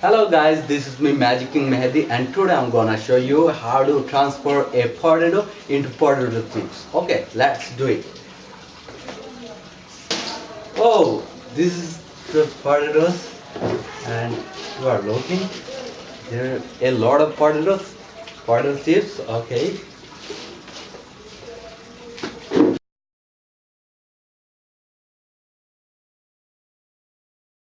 Hello guys, this is me Magic King Mehdi and today I'm gonna show you how to transfer a potato into potato chips. Okay, let's do it. Oh, this is the potatoes and you are looking there are a lot of potatoes, potato chips. Okay,